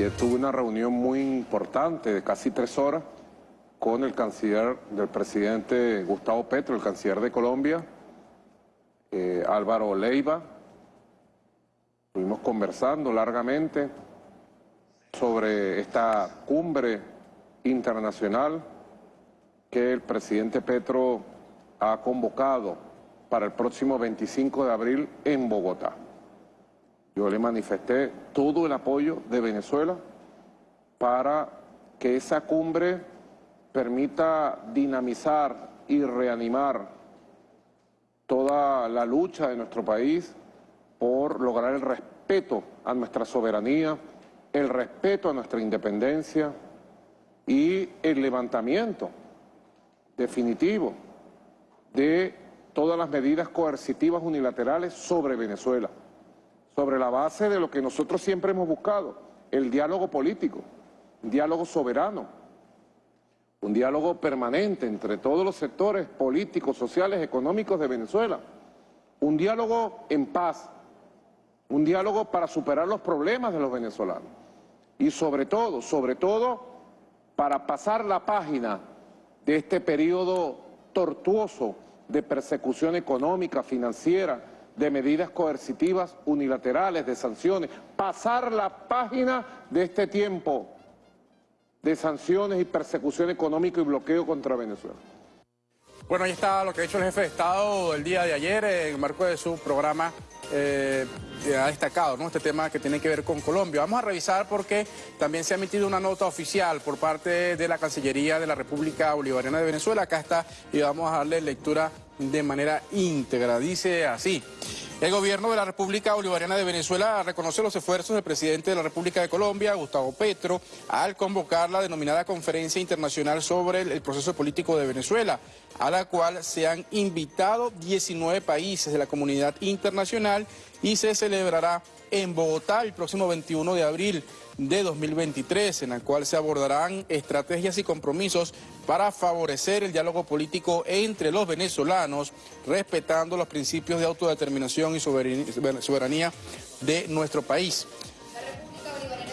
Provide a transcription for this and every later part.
Ayer tuve una reunión muy importante de casi tres horas con el canciller del presidente Gustavo Petro, el canciller de Colombia, eh, Álvaro Leiva. Estuvimos conversando largamente sobre esta cumbre internacional que el presidente Petro ha convocado para el próximo 25 de abril en Bogotá. Yo le manifesté todo el apoyo de Venezuela para que esa cumbre permita dinamizar y reanimar toda la lucha de nuestro país por lograr el respeto a nuestra soberanía, el respeto a nuestra independencia y el levantamiento definitivo de todas las medidas coercitivas unilaterales sobre Venezuela, sobre la base de lo que nosotros siempre hemos buscado, el diálogo político, un diálogo soberano, un diálogo permanente entre todos los sectores políticos, sociales, económicos de Venezuela, un diálogo en paz, un diálogo para superar los problemas de los venezolanos y sobre todo, sobre todo, para pasar la página de este periodo tortuoso de persecución económica, financiera, de medidas coercitivas unilaterales, de sanciones, pasar la página de este tiempo de sanciones y persecución económica y bloqueo contra Venezuela. Bueno, ahí está lo que ha hecho el jefe de Estado el día de ayer en el marco de su programa eh, ha destacado ¿no? este tema que tiene que ver con Colombia. Vamos a revisar porque también se ha emitido una nota oficial por parte de la Cancillería de la República Bolivariana de Venezuela. Acá está y vamos a darle lectura de manera íntegra. Dice así. El gobierno de la República Bolivariana de Venezuela reconoce los esfuerzos del presidente de la República de Colombia, Gustavo Petro, al convocar la denominada Conferencia Internacional sobre el proceso político de Venezuela, a la cual se han invitado 19 países de la comunidad internacional y se celebrará en Bogotá el próximo 21 de abril de 2023, en la cual se abordarán estrategias y compromisos para favorecer el diálogo político entre los venezolanos, respetando los principios de autodeterminación y soberanía de nuestro país.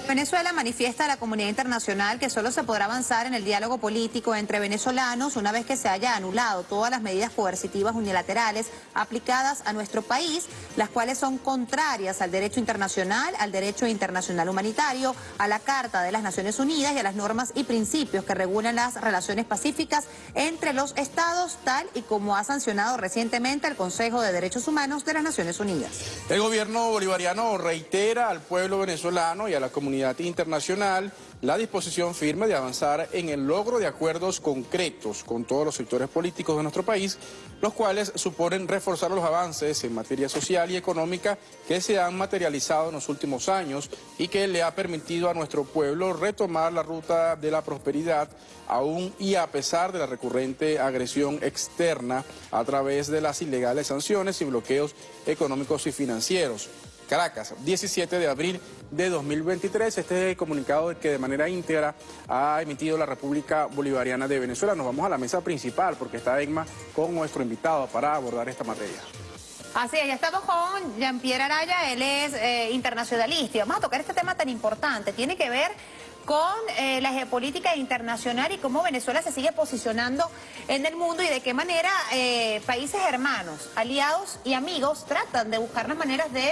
Venezuela manifiesta a la comunidad internacional que solo se podrá avanzar en el diálogo político entre venezolanos una vez que se haya anulado todas las medidas coercitivas unilaterales aplicadas a nuestro país, las cuales son contrarias al derecho internacional, al derecho internacional humanitario, a la Carta de las Naciones Unidas y a las normas y principios que regulan las relaciones pacíficas entre los estados, tal y como ha sancionado recientemente el Consejo de Derechos Humanos de las Naciones Unidas. El gobierno bolivariano reitera al pueblo venezolano y a la comunidad internacional la disposición firme de avanzar en el logro de acuerdos concretos con todos los sectores políticos de nuestro país, los cuales suponen reforzar los avances en materia social y económica que se han materializado en los últimos años y que le ha permitido a nuestro pueblo retomar la ruta de la prosperidad aún y a pesar de la recurrente agresión externa a través de las ilegales sanciones y bloqueos económicos y financieros. Caracas, 17 de abril de 2023. Este es el comunicado que de manera íntegra ha emitido la República Bolivariana de Venezuela. Nos vamos a la mesa principal porque está EGMA con nuestro invitado para abordar esta materia. Así es, ya estamos con Jean-Pierre Araya, él es eh, internacionalista y vamos a tocar este tema tan importante. Tiene que ver con eh, la geopolítica internacional y cómo Venezuela se sigue posicionando en el mundo y de qué manera eh, países hermanos, aliados y amigos tratan de buscar las maneras de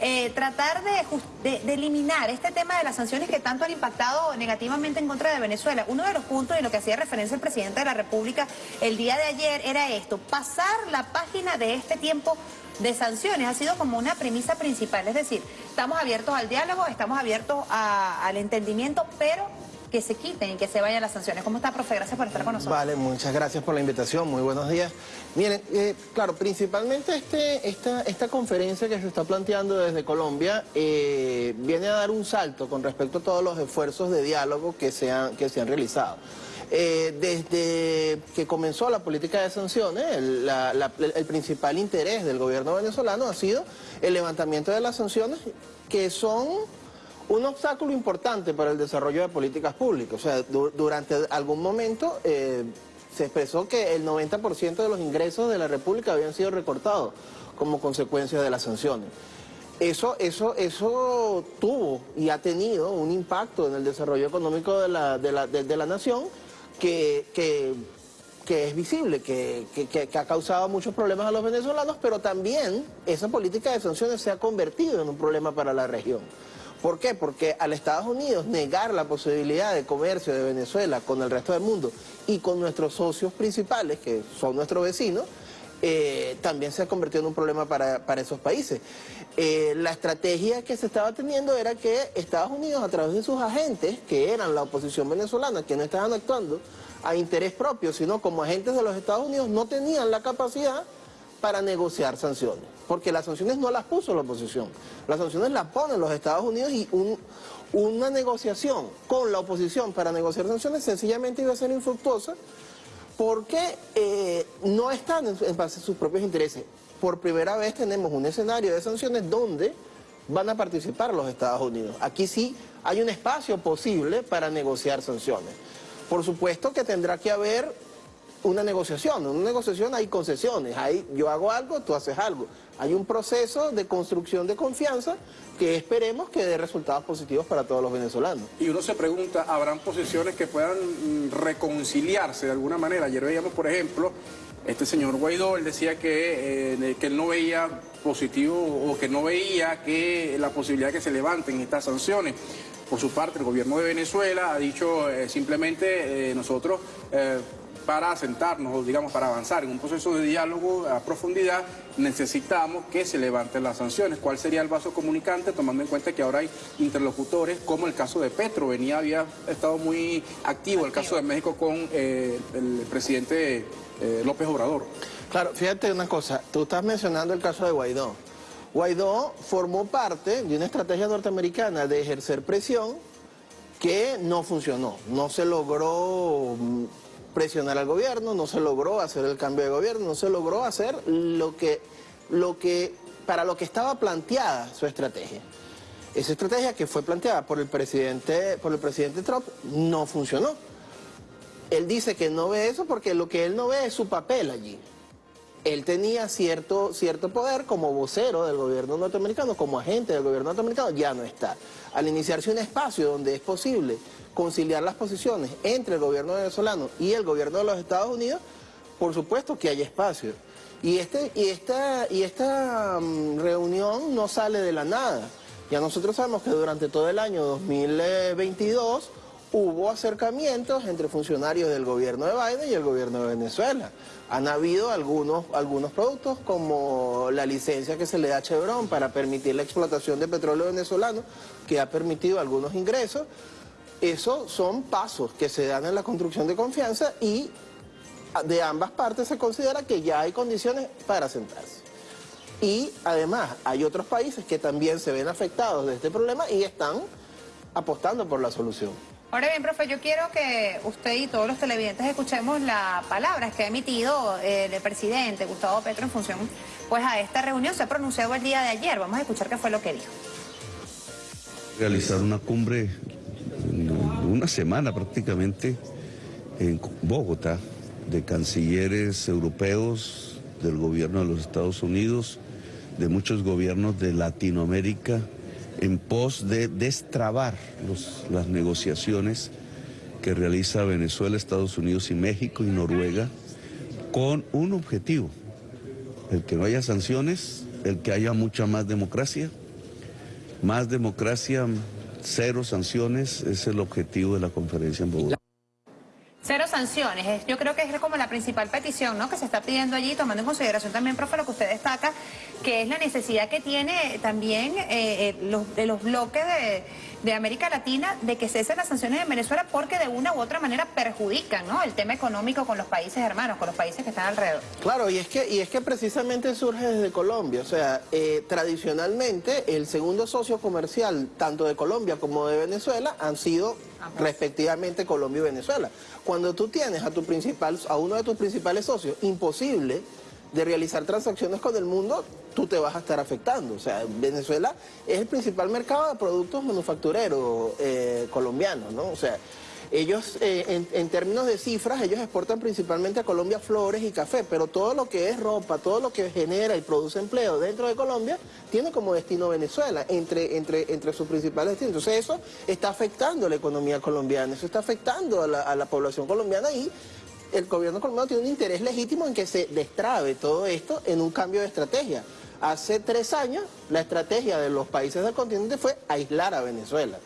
eh, tratar de, eliminar este tema de las sanciones que tanto han impactado negativamente en contra de Venezuela. Uno de los puntos y lo que hacía referencia el presidente de la República el día de ayer era esto, pasar la página de este tiempo de sanciones ha sido como una premisa principal. Es decir, estamos abiertos al diálogo, estamos abiertos al entendimiento, pero que se quiten y que se vayan las sanciones. ¿Cómo está, profe? Gracias por estar con nosotros. Vale, muchas gracias por la invitación. Muy buenos días. Miren, eh, claro, principalmente este, esta, esta conferencia que se está planteando desde Colombia eh, viene a dar un salto con respecto a todos los esfuerzos de diálogo que se han, que se han realizado. Eh, desde que comenzó la política de sanciones, el, principal interés del gobierno venezolano ha sido el levantamiento de las sanciones que son un obstáculo importante para el desarrollo de políticas públicas. O sea, durante algún momento eh, se expresó que el 90% de los ingresos de la República habían sido recortados como consecuencia de las sanciones. Eso, eso, eso tuvo y ha tenido un impacto en el desarrollo económico de la, de la, de, la nación que, que, que, es visible, que, que, ha causado muchos problemas a los venezolanos, pero también esa política de sanciones se ha convertido en un problema para la región. ¿Por qué? Porque al Estados Unidos negar la posibilidad de comercio de Venezuela con el resto del mundo y con nuestros socios principales, que son nuestros vecinos, eh, también se ha convertido en un problema para, esos países. Eh, la estrategia que se estaba teniendo era que Estados Unidos, a través de sus agentes, que eran la oposición venezolana, que no estaban actuando a interés propio, sino como agentes de los Estados Unidos, no tenían la capacidad para negociar sanciones porque las sanciones no las puso la oposición, las sanciones las ponen los Estados Unidos y una negociación con la oposición para negociar sanciones sencillamente iba a ser infructuosa porque eh, no están en, base a sus propios intereses. Por primera vez tenemos un escenario de sanciones donde van a participar los Estados Unidos. Aquí sí hay un espacio posible para negociar sanciones. Por supuesto que tendrá que haber una negociación. En una negociación hay concesiones, hay, yo hago algo, tú haces algo. Hay un proceso de construcción de confianza que esperemos que dé resultados positivos para todos los venezolanos. Y uno se pregunta, ¿habrán posiciones que puedan mm, reconciliarse de alguna manera? Ayer veíamos, por ejemplo, este señor Guaidó, él decía que, eh, que él no veía positivo o que no veía que la posibilidad de que se levanten estas sanciones. Por su parte, el gobierno de Venezuela ha dicho eh, simplemente eh, nosotros para sentarnos, digamos, para avanzar en un proceso de diálogo a profundidad, necesitamos que se levanten las sanciones. ¿Cuál sería el vaso comunicante, tomando en cuenta que ahora hay interlocutores, como el caso de Petro? Venía, había estado muy activo el caso de México con eh, el presidente eh, López Obrador. Claro, fíjate una cosa, tú estás mencionando el caso de Guaidó. Guaidó formó parte de una estrategia norteamericana de ejercer presión que no funcionó, no se logró mm, presionar al gobierno, no se logró hacer el cambio de gobierno, no se logró hacer lo que, lo que, para lo que estaba planteada su estrategia. Esa estrategia que fue planteada por el presidente, por el presidente Trump no funcionó. Él dice que no ve eso porque lo que él no ve es su papel allí. Él tenía cierto, cierto poder como vocero del gobierno norteamericano, como agente del gobierno norteamericano, ya no está. Al iniciarse un espacio donde es posible conciliar las posiciones entre el gobierno venezolano y el gobierno de los Estados Unidos, por supuesto que hay espacio. Y, este, esta, mm, reunión no sale de la nada. Ya nosotros sabemos que durante todo el año 2022 hubo acercamientos entre funcionarios del gobierno de Biden y el gobierno de Venezuela. Han habido algunos productos como la licencia que se le da a Chevron para permitir la explotación de petróleo venezolano, que ha permitido algunos ingresos, esos son pasos que se dan en la construcción de confianza y de ambas partes se considera que ya hay condiciones para sentarse. Y además hay otros países que también se ven afectados de este problema y están apostando por la solución. Ahora bien, profe, yo quiero que usted y todos los televidentes escuchemos las palabras que ha emitido eh, el presidente Gustavo Petro en función pues, a esta reunión. Se ha pronunciado el día de ayer. Vamos a escuchar qué fue lo que dijo. Realizar una cumbre una semana prácticamente en Bogotá de cancilleres europeos, del gobierno de los Estados Unidos, de muchos gobiernos de Latinoamérica, en pos de destrabar las negociaciones que realiza Venezuela, Estados Unidos y México y Noruega con un objetivo, el que no haya sanciones, el que haya mucha más democracia, más democracia, Cero sanciones es el objetivo de la conferencia en Bogotá. Cero sanciones, yo creo que es como la principal petición ¿no? que se está pidiendo allí, tomando en consideración también, profe, lo que usted destaca, que es la necesidad que tiene también eh, eh, los, de los bloques de de América Latina de que cesen las sanciones en Venezuela porque de una u otra manera perjudican ¿no? el tema económico con los países hermanos, con los países que están alrededor. Claro, y es que, y es que precisamente surge desde Colombia. O sea, eh, tradicionalmente el segundo socio comercial tanto de Colombia como de Venezuela han sido respectivamente Colombia y Venezuela. Cuando tú tienes a, tu principal, a uno de tus principales socios imposible de realizar transacciones con el mundo, tú te vas a estar afectando. O sea, Venezuela es el principal mercado de productos manufactureros eh, colombianos, ¿no? O sea, Ellos, eh, en, términos de cifras, ellos exportan principalmente a Colombia flores y café, pero todo lo que es ropa, todo lo que genera y produce empleo dentro de Colombia, tiene como destino Venezuela, entre, entre, entre sus principales destinos. Entonces eso está afectando a la economía colombiana, eso está afectando a la, a la población colombiana y el gobierno colombiano tiene un interés legítimo en que se destrabe todo esto en un cambio de estrategia. Hace tres años la estrategia de los países del continente fue aislar a Venezuela.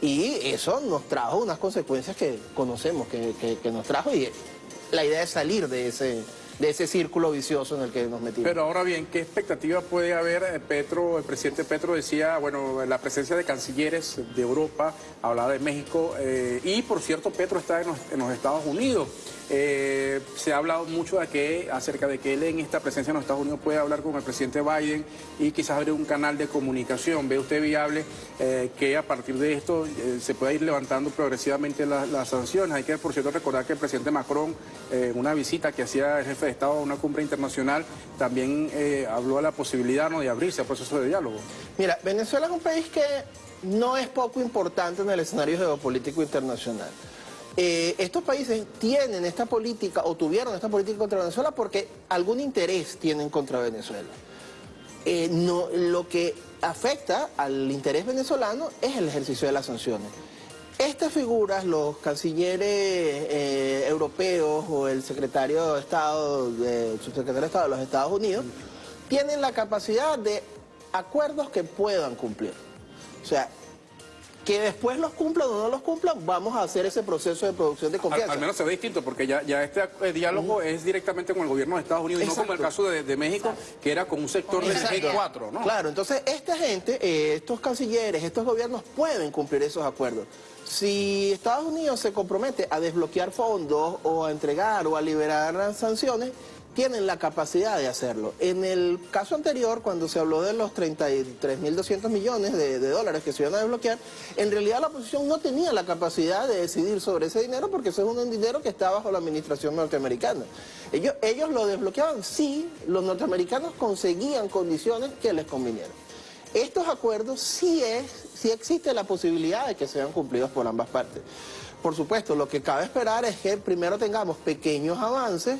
Y eso nos trajo unas consecuencias que conocemos, que, que, nos trajo y la idea es salir de ese, de ese círculo vicioso en el que nos metimos. Pero ahora bien, ¿qué expectativa puede haber? Eh, Petro, el presidente Petro decía, bueno, la presencia de cancilleres de Europa, hablaba de México, eh, y por cierto, Petro está en los, Estados Unidos. Eh, se ha hablado mucho de que, acerca de que él en esta presencia en los Estados Unidos puede hablar con el presidente Biden y quizás abrir un canal de comunicación. ¿Ve usted viable que a partir de esto se pueda ir levantando progresivamente la, las sanciones? Hay que, por cierto, recordar que el presidente Macron, en una visita que hacía el jefe Estado a una cumbre internacional, también habló de la posibilidad ¿no? de abrirse al proceso de diálogo. Mira, Venezuela es un país que no es poco importante en el escenario geopolítico internacional. Eh, estos países tienen esta política o tuvieron esta política contra Venezuela porque algún interés tienen contra Venezuela. Eh, no, lo que afecta al interés venezolano es el ejercicio de las sanciones. Estas figuras, los cancilleres eh, europeos o el secretario de Estado, de, subsecretario de Estado de los Estados Unidos, tienen la capacidad de acuerdos que puedan cumplir. O sea, que después los cumplan o no los cumplan, vamos a hacer ese proceso de producción de confianza. Al, al menos se ve distinto, porque ya, ya este eh, diálogo uh -huh. es directamente con el gobierno de Estados Unidos, Exacto. y no como el caso de, de México, Exacto. que era con un sector del G4, ¿no? Claro, entonces esta gente, eh, estos cancilleres, estos gobiernos pueden cumplir esos acuerdos. Si Estados Unidos se compromete a desbloquear fondos o a entregar o a liberar sanciones, tienen la capacidad de hacerlo. En el caso anterior, cuando se habló de los 33.200 millones de, dólares que se iban a desbloquear, en realidad la oposición no tenía la capacidad de decidir sobre ese dinero porque ese es un dinero que está bajo la administración norteamericana. Ellos, ellos lo desbloqueaban si los norteamericanos conseguían condiciones que les convinieran. Estos acuerdos sí, es, sí existe la posibilidad de que sean cumplidos por ambas partes. Por supuesto, lo que cabe esperar es que primero tengamos pequeños avances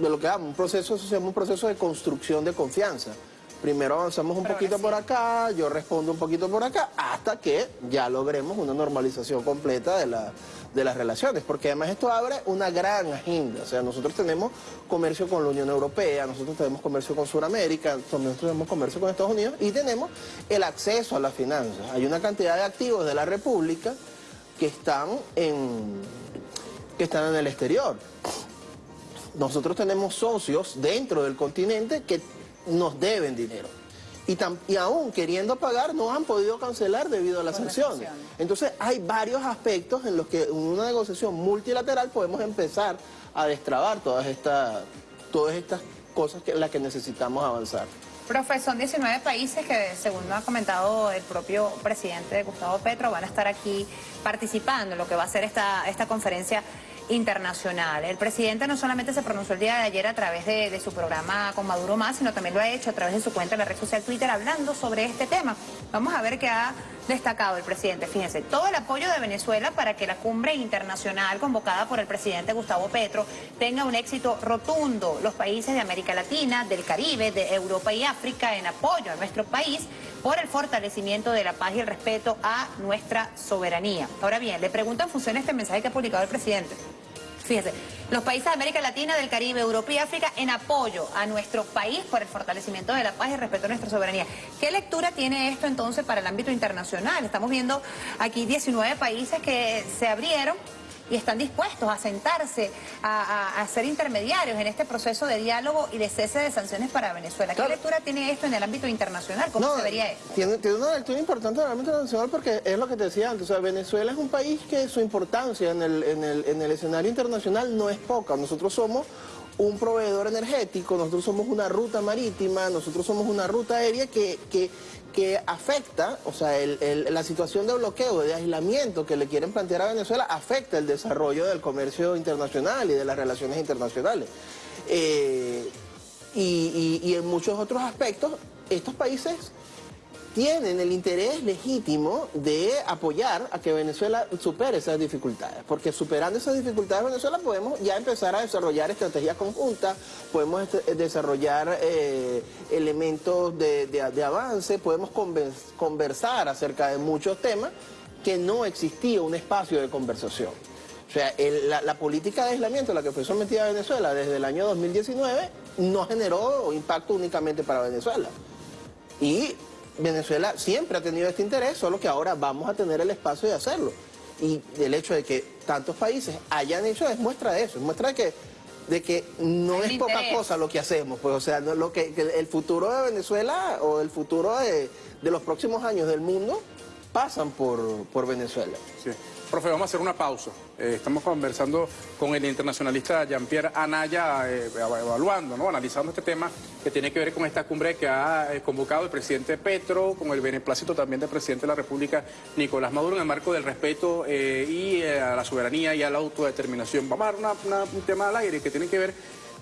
de lo que damos, un proceso, un proceso de construcción de confianza. Primero avanzamos un Pero poquito sí. por acá, yo respondo un poquito por acá, hasta que ya logremos una normalización completa de, la, de las relaciones, porque además esto abre una gran agenda, o sea, nosotros tenemos comercio con la Unión Europea, nosotros tenemos comercio con Sudamérica, nosotros tenemos comercio con Estados Unidos y tenemos el acceso a las finanzas. Hay una cantidad de activos de la República que están en, que están en el exterior nosotros tenemos socios dentro del continente que nos deben dinero. Y, aún queriendo pagar no han podido cancelar debido a las sanciones. Entonces hay varios aspectos en los que en una negociación multilateral podemos empezar a destrabar todas estas, todas estas cosas que, en las que necesitamos avanzar. Profe, son 19 países que, según ha comentado el propio presidente Gustavo Petro, van a estar aquí participando en lo que va a ser esta, esta conferencia internacional. El presidente no solamente se pronunció el día de ayer a través de, su programa con Maduro Más, sino también lo ha hecho a través de su cuenta en la red social Twitter hablando sobre este tema. Vamos a ver qué ha destacado el presidente. Fíjense, todo el apoyo de Venezuela para que la cumbre internacional convocada por el presidente Gustavo Petro tenga un éxito rotundo. Los países de América Latina, del Caribe, de Europa y África en apoyo a nuestro país por el fortalecimiento de la paz y el respeto a nuestra soberanía. Ahora bien, le pregunto en función de este mensaje que ha publicado el presidente. Fíjese, los países de América Latina, del Caribe, Europa y África en apoyo a nuestro país por el fortalecimiento de la paz y respeto a nuestra soberanía. ¿Qué lectura tiene esto entonces para el ámbito internacional? Estamos viendo aquí 19 países que se abrieron y están dispuestos a sentarse, a, a, a, ser intermediarios en este proceso de diálogo y de cese de sanciones para Venezuela. ¿Qué lectura tiene esto en el ámbito internacional? ¿Cómo no, se vería esto? Tiene, tiene, una lectura importante en el ámbito internacional porque es lo que te decía antes. O sea, Venezuela es un país que su importancia en el, en el, en el escenario internacional no es poca. Nosotros somos un proveedor energético, nosotros somos una ruta marítima, nosotros somos una ruta aérea que, que, que afecta, o sea, la situación de bloqueo, de aislamiento que le quieren plantear a Venezuela afecta el desarrollo del comercio internacional y de las relaciones internacionales. Eh, y en muchos otros aspectos, estos países tienen el interés legítimo de apoyar a que Venezuela supere esas dificultades, porque superando esas dificultades Venezuela podemos ya empezar a desarrollar estrategias conjuntas, podemos este, desarrollar eh, elementos de, avance, podemos conversar acerca de muchos temas que no existía un espacio de conversación. O sea, la, política de aislamiento a la que fue sometida Venezuela desde el año 2019 no generó impacto únicamente para Venezuela. Y Venezuela siempre ha tenido este interés, solo que ahora vamos a tener el espacio de hacerlo. Y el hecho de que tantos países hayan hecho es muestra de eso, es muestra de que, de que no es poca cosa lo que hacemos, pues o sea, lo que, el futuro de Venezuela o el futuro de, de los próximos años del mundo pasan por, por Venezuela. Sí. Profe, vamos a hacer una pausa. Eh, estamos conversando con el internacionalista Jean-Pierre Anaya, eh, evaluando, ¿no? analizando este tema que tiene que ver con esta cumbre que ha eh, convocado el presidente Petro, con el beneplácito también del presidente de la República, Nicolás Maduro, en el marco del respeto y a la soberanía y a la autodeterminación. Vamos a dar un tema al aire que tiene que ver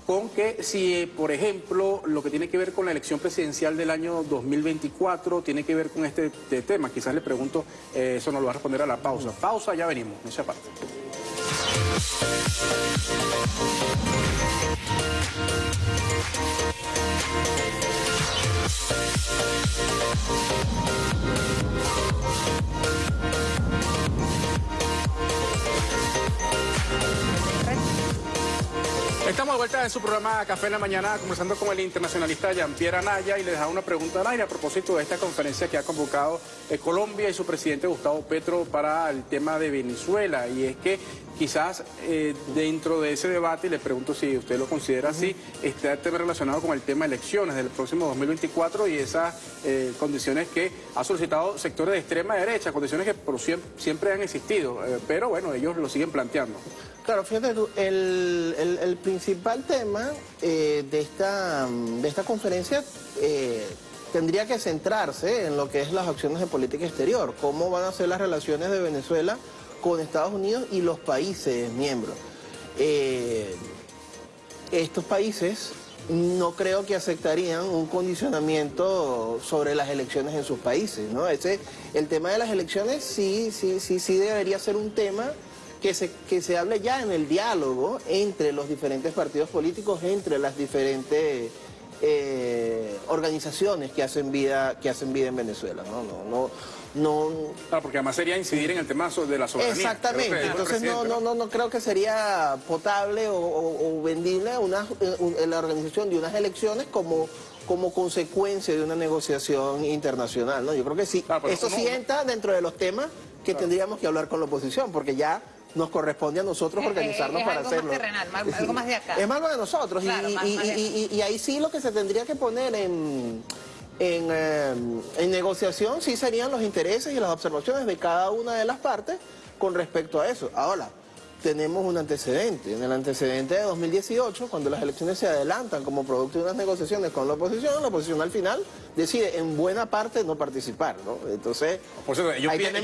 con que si, por ejemplo, lo que tiene que ver con la elección presidencial del año 2024 tiene que ver con este, este tema, quizás le pregunto, eh, eso no lo va a responder a la pausa. Pausa, ya venimos, esa parte. Estamos de vuelta en su programa Café en la Mañana, conversando con el internacionalista Jean-Pierre Anaya y le dejamos una pregunta al aire a propósito de esta conferencia que ha convocado eh, Colombia y su presidente Gustavo Petro para el tema de Venezuela. Y es que quizás eh, dentro de ese debate, y le pregunto si usted lo considera así, está tema relacionado con el tema de elecciones del próximo 2024 y esas eh, condiciones que ha solicitado sectores de extrema derecha, condiciones que por siempre, siempre han existido, pero bueno, ellos lo siguen planteando. Claro, fíjate tú, el, principal tema eh, de, esta, de esta conferencia eh, tendría que centrarse en lo que es las acciones de política exterior, cómo van a ser las relaciones de Venezuela con Estados Unidos y los países miembros. Eh, estos países no creo que aceptarían un condicionamiento sobre las elecciones en sus países, ¿no? Ese, el tema de las elecciones sí, sí, sí, sí debería ser un tema que se, que se hable ya en el diálogo entre los diferentes partidos políticos, entre las diferentes eh, organizaciones que hacen vida que hacen vida en Venezuela. No, no, no, no. Claro, porque además sería incidir en el tema de la soberanía. Exactamente. Entonces no, no, no, no creo que sería potable o, vendible una, la organización de unas elecciones como como consecuencia de una negociación internacional. ¿no? Yo creo que sí. Eso sí entra dentro de los temas que tendríamos que hablar con la oposición, porque ya nos corresponde a nosotros organizarnos para hacerlo. Más terrenal, algo más de acá. Es algo de nosotros. y, ahí sí lo que se tendría que poner en, en, eh, en, negociación sí serían los intereses y las observaciones de cada una de las partes con respecto a eso. Ahora, tenemos un antecedente. En el antecedente de 2018, cuando las elecciones se adelantan como producto de unas negociaciones con la oposición, la oposición al final decide en buena parte no participar, ¿no? Entonces, por eso, ellos, piden,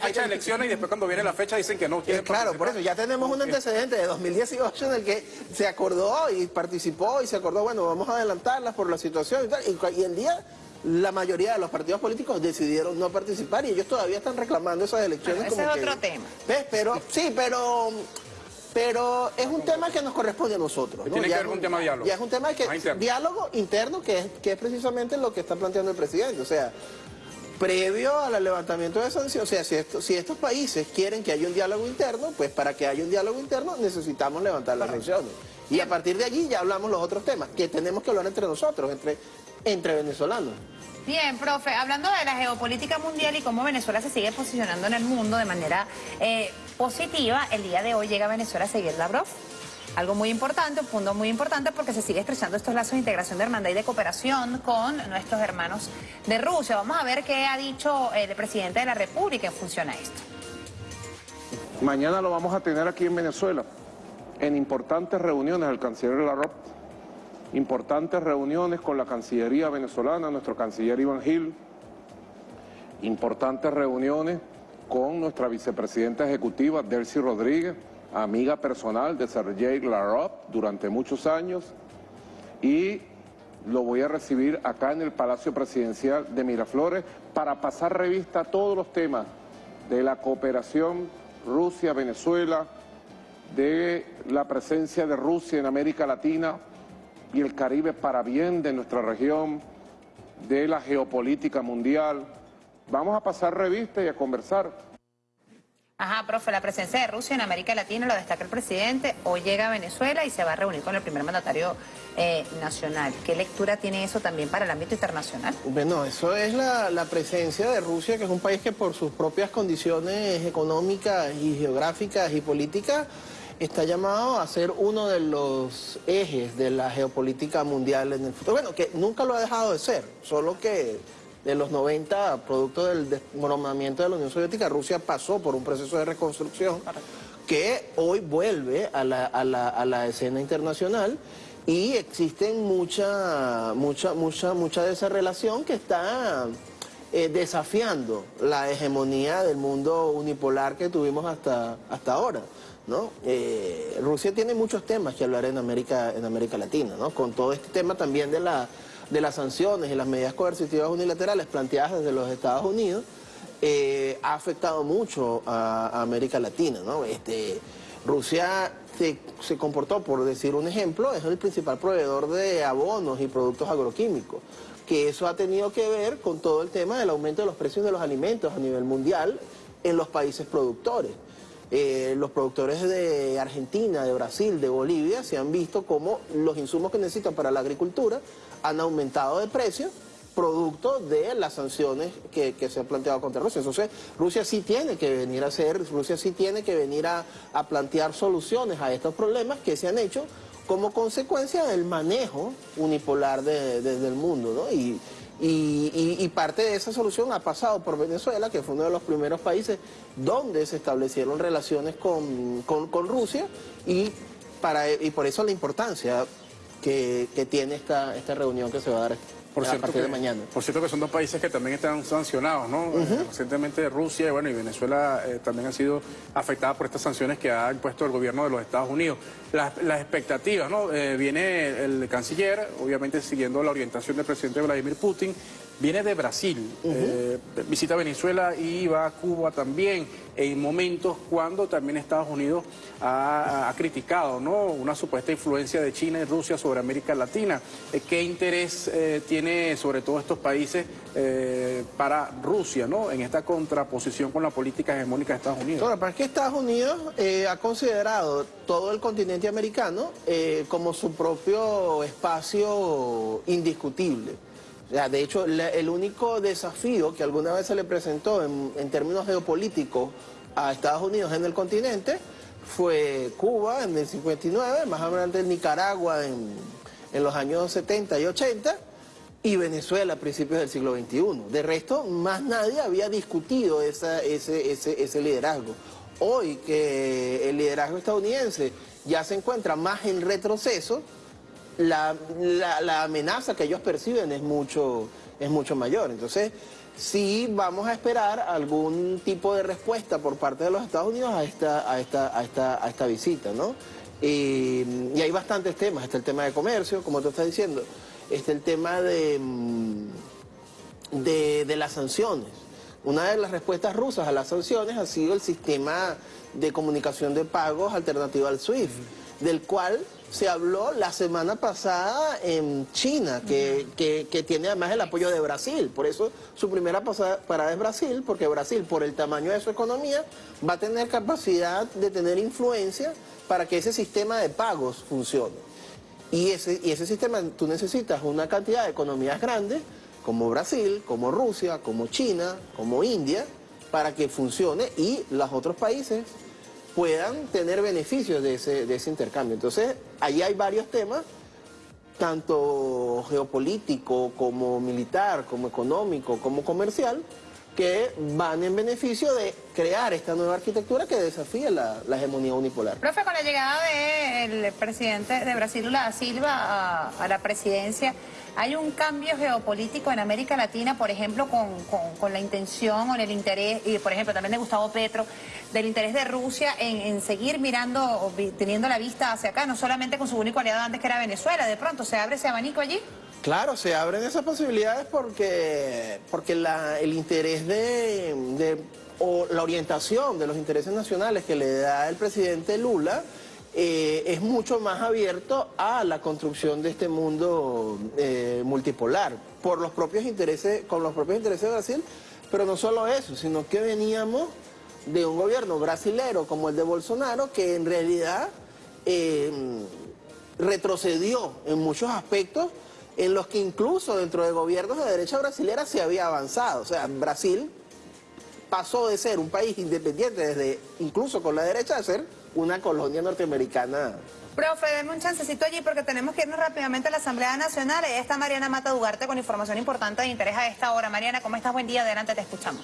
fecha de elecciones y después cuando viene la fecha dicen que no quieren Claro, por eso ya tenemos un antecedente de 2018 en el que se acordó y participó y se acordó, bueno, vamos a adelantarlas por la situación y tal, y el día la mayoría de los partidos políticos decidieron no participar y ellos todavía están reclamando esas elecciones. ese es otro tema. ¿ves? Pero, sí, pero... Pero es un tema que nos corresponde a nosotros. Tiene que ver un tema de diálogo. Ya es un tema que diálogo interno, que es, que es precisamente lo que está planteando el presidente. O sea, previo al levantamiento de sanciones, o sea, si, si, estos países quieren que haya un diálogo interno, pues para que haya un diálogo interno necesitamos levantar las sanciones. Y a partir de allí ya hablamos los otros temas, que tenemos que hablar entre nosotros, entre entre venezolanos. Bien, profe, hablando de la geopolítica mundial y cómo Venezuela se sigue posicionando en el mundo de manera eh, positiva, el día de hoy llega Venezuela a seguir Lavrov. Algo muy importante, un punto muy importante porque se sigue estrechando estos lazos de integración de hermandad y de cooperación con nuestros hermanos de Rusia. Vamos a ver qué ha dicho el presidente de la República en función a esto. Mañana lo vamos a tener aquí en Venezuela, en importantes reuniones el canciller Lavrov importantes reuniones con la Cancillería venezolana, nuestro canciller Iván Gil, importantes reuniones con nuestra vicepresidenta ejecutiva Delcy Rodríguez, amiga personal de Sergei Lavrov durante muchos años, y lo voy a recibir acá en el Palacio Presidencial de Miraflores para pasar revista a todos los temas de la cooperación Rusia-Venezuela, de la presencia de Rusia en América Latina y el Caribe para bien de nuestra región, de la geopolítica mundial. Vamos a pasar revista y a conversar. Ajá, profe, la presencia de Rusia en América Latina lo destaca el presidente. Hoy llega a Venezuela y se va a reunir con el primer mandatario eh, nacional. ¿Qué lectura tiene eso también para el ámbito internacional? Bueno, eso es la, la, presencia de Rusia, que es un país que por sus propias condiciones económicas y geográficas y políticas está llamado a ser uno de los ejes de la geopolítica mundial en el futuro. Bueno, que nunca lo ha dejado de ser, solo que de los 90, producto del desmoronamiento de la Unión Soviética, Rusia pasó por un proceso de reconstrucción que hoy vuelve a la, escena internacional y existen mucha, mucha, mucha, mucha de esa relación que está eh, desafiando la hegemonía del mundo unipolar que tuvimos hasta ahora. Eh, Rusia tiene muchos temas que hablar en América, en América Latina, con todo este tema también de la de las sanciones y las medidas coercitivas unilaterales planteadas desde los Estados Unidos eh, ha afectado mucho a, América Latina. Este, Rusia se, se, comportó, por decir un ejemplo, es el principal proveedor de abonos y productos agroquímicos, que eso ha tenido que ver con todo el tema del aumento de los precios de los alimentos a nivel mundial en los países productores. Eh, los productores de Argentina, de Brasil, de Bolivia, se han visto como los insumos que necesitan para la agricultura han aumentado de precio producto de las sanciones que, se han planteado contra Rusia. Entonces, Rusia sí tiene que venir a hacer, Rusia sí tiene que venir a, plantear soluciones a estos problemas que se han hecho como consecuencia del manejo unipolar del mundo, ¿no? Y, y, parte de esa solución ha pasado por Venezuela, que fue uno de los primeros países donde se establecieron relaciones con, Rusia y, para, y por eso la importancia que, tiene esta, esta reunión que se va a dar por a partir de mañana. Por cierto que son dos países que también están sancionados, ¿no? Recientemente Rusia y, bueno, y Venezuela eh, también han sido afectadas por estas sanciones que ha impuesto el gobierno de los Estados Unidos. Las, expectativas, ¿no? Eh, viene el canciller, obviamente siguiendo la orientación del presidente Vladimir Putin, viene de Brasil, eh, visita Venezuela y va a Cuba también, en momentos cuando también Estados Unidos ha, criticado ¿no? una supuesta influencia de China y Rusia sobre América Latina. Eh, ¿Qué interés eh, tiene sobre todo estos países para Rusia ¿no? en esta contraposición con la política hegemónica de Estados Unidos? Bueno, para que Estados Unidos ha considerado todo el continente americano como su propio espacio indiscutible de hecho, el único desafío que alguna vez se le presentó en, términos geopolíticos a Estados Unidos en el continente fue Cuba en el 59, más adelante Nicaragua en, los años 70 y 80 y Venezuela a principios del siglo XXI. De resto, más nadie había discutido ese, ese liderazgo. Hoy que el liderazgo estadounidense ya se encuentra más en retroceso, la, la, amenaza que ellos perciben es mucho, es mucho mayor. Entonces, sí vamos a esperar algún tipo de respuesta por parte de los Estados Unidos a esta, a esta, a esta, a esta visita, ¿no? Y, hay bastantes temas. Está el tema de comercio, como tú estás diciendo. Está el tema de, mm, de, de las sanciones. Una de las respuestas rusas a las sanciones ha sido el sistema de comunicación de pagos alternativo al SWIFT, del cual se habló la semana pasada en China, que, tiene además el apoyo de Brasil. Por eso su primera parada es Brasil, porque Brasil, por el tamaño de su economía, va a tener capacidad de tener influencia para que ese sistema de pagos funcione. Y ese, y ese sistema, tú necesitas una cantidad de economías grandes, como Brasil, como Rusia, como China, como India, para que funcione y los otros países puedan tener beneficios de ese, de ese intercambio. Entonces, ahí hay varios temas, tanto geopolítico como militar, como económico, como comercial, que van en beneficio de crear esta nueva arquitectura que desafía la, hegemonía unipolar. Profe, con la llegada del presidente de Brasil, Lula Silva, a, la presidencia, ¿hay un cambio geopolítico en América Latina, por ejemplo, con, la intención o el interés, y por ejemplo también de Gustavo Petro, del interés de Rusia en, seguir mirando, teniendo la vista hacia acá, no solamente con su único aliado antes que era Venezuela, de pronto se abre ese abanico allí? Claro, se abren esas posibilidades porque, porque el interés de- o la orientación de los intereses nacionales que le da el presidente Lula eh, es mucho más abierto a la construcción de este mundo eh, multipolar por los propios intereses, con los propios intereses de Brasil, pero no solo eso, sino que veníamos de un gobierno brasilero como el de Bolsonaro que en realidad eh, retrocedió en muchos aspectos en los que incluso dentro de gobiernos de derecha brasilera se había avanzado. O sea, Brasil pasó de ser un país independiente desde incluso con la derecha a ser una colonia norteamericana. Profe, denme un chancecito allí porque tenemos que irnos rápidamente a la Asamblea Nacional. Ahí está Mariana Mata Dugarte con información importante de interés a esta hora. Mariana, ¿cómo estás? Buen día, adelante, te escuchamos.